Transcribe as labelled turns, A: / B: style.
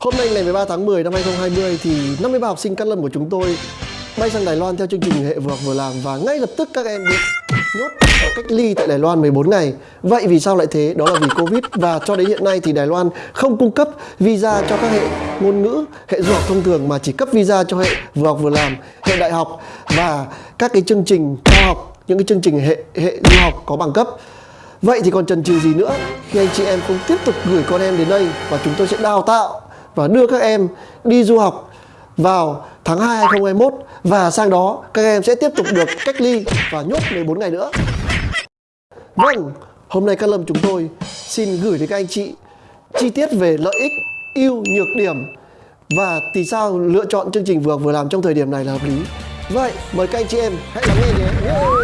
A: Hôm nay ngày 13 tháng 10 năm 2020 thì 53 học sinh cát lâm của chúng tôi bay sang Đài Loan theo chương trình hệ vừa học vừa làm và ngay lập tức các em bị nhốt và cách ly tại Đài Loan 14 ngày. Vậy vì sao lại thế? Đó là vì Covid và cho đến hiện nay thì Đài Loan không cung cấp visa cho các hệ ngôn ngữ, hệ du học thông thường mà chỉ cấp visa cho hệ vừa học vừa làm, hệ đại học và các cái chương trình cao học, những cái chương trình hệ hệ du học có bằng cấp. Vậy thì còn chần chừ gì nữa khi anh chị em không tiếp tục gửi con em đến đây và chúng tôi sẽ đào tạo và đưa các em đi du học vào tháng 2 2021 và sang đó các em sẽ tiếp tục được cách ly và nhốt 14 ngày nữa. Vâng, hôm nay các lâm chúng tôi xin gửi đến các anh chị chi tiết về lợi ích, ưu, nhược điểm và vì sao lựa chọn chương trình vừa vừa làm trong thời điểm này là hợp lý. Vậy, mời các anh chị em hãy lắng nghe nhé.